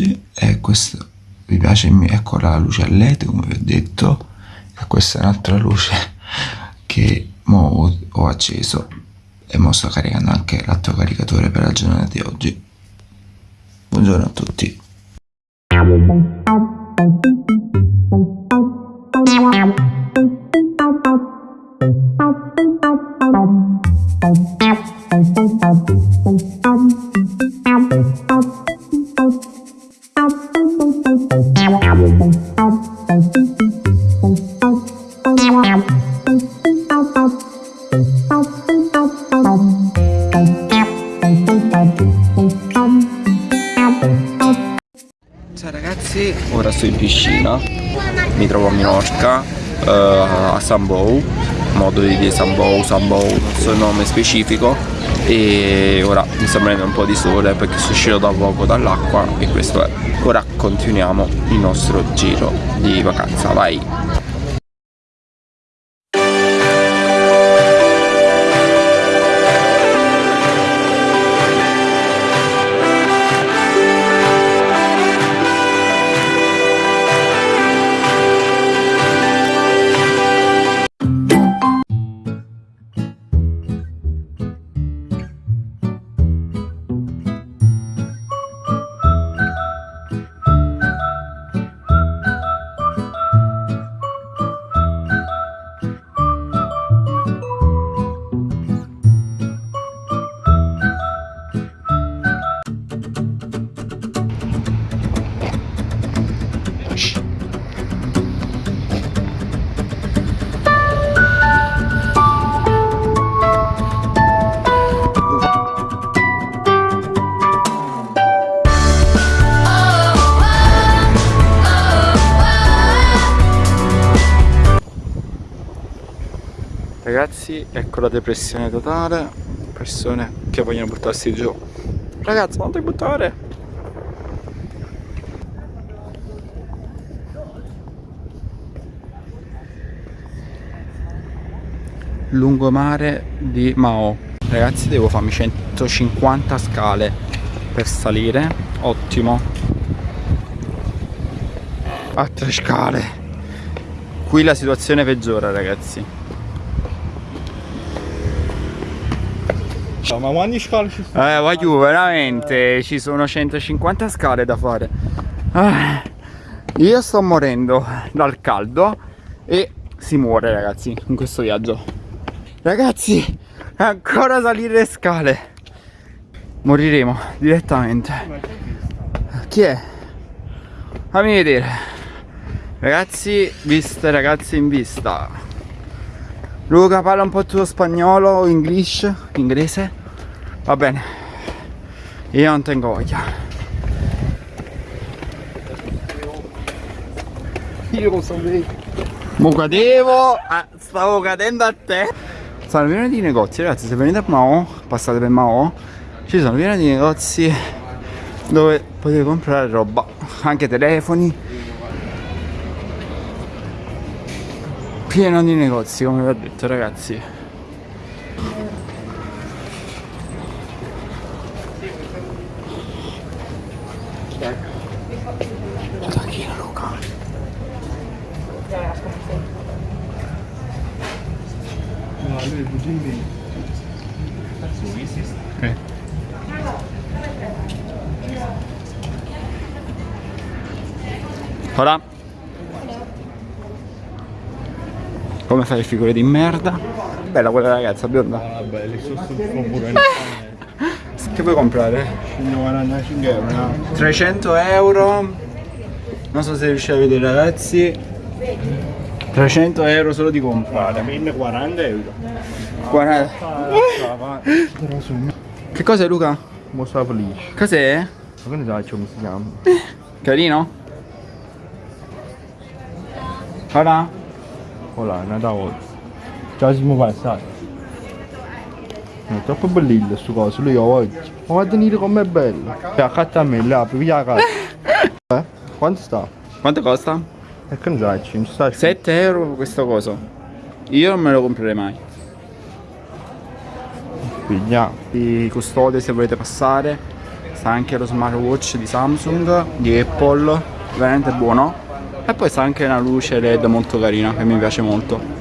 oggi e questo vi piace ecco la luce a led come vi ho detto e questa è un'altra luce che mo ho acceso e mo sto caricando anche l'altro caricatore per la giornata di oggi. Buongiorno a tutti Ciao ragazzi, ora sto in piscina, mi trovo a Minorca, uh, a Sambou, modo di dire Sambou, Sambou, non so il nome specifico e ora mi sta prendendo un po' di sole perché sono uscito da poco dall'acqua e questo è. Ora continuiamo il nostro giro di vacanza, vai! Ragazzi, ecco la depressione totale Persone che vogliono buttarsi giù. Ragazzi, non ti buttare? Lungomare di Mao. Ragazzi, devo farmi 150 scale per salire. Ottimo. Altre scale. Qui la situazione peggiora, ragazzi Ma quanti scale ci sono? Eh, voglio veramente, ci sono 150 scale da fare. Ah, io sto morendo dal caldo e si muore ragazzi in questo viaggio. Ragazzi, ancora salire le scale. Moriremo direttamente. Chi è? Fammi vedere. Ragazzi, viste ragazzi in vista. Luca parla un po' tuo spagnolo o inglese? Va bene. Io non tengo voglia. Io lo sapevo. Mo cadevo, ah, stavo cadendo a te. Sono pieno di negozi, ragazzi. Se venite a Mao, passate per Mao, ci sono pieni di negozi dove potete comprare roba, anche telefoni. Pieno di negozi, come vi ho detto, ragazzi. Lui è Bugini. Eh. Ora Come fai le figure di merda? Bella quella ragazza bionda Ah, belli, sono sul pure Che vuoi comprare? 145 euro, no? 300 euro Non so se riuscite a vedere ragazzi 300 euro solo di comprare 1040 euro. 40 Però sono Che cos'è Luca? felice. Cos'è? Ma che ne sai come si chiama? Carino? Ora? Voilà, è da oggi. Già siamo passati. È troppo bellino questo coso, lui oggi. Ma guarda venire com'è bello. E accanto a me, là, via la casa. Eh? Quanto sta? Quanto costa? E che ne sai, ci sta 7 euro questo coso. Io non me lo comprerei mai. Pigliamo. di custode se volete passare sta anche lo smartwatch di Samsung di Apple veramente buono. E poi sta anche una luce led molto carina che mi piace molto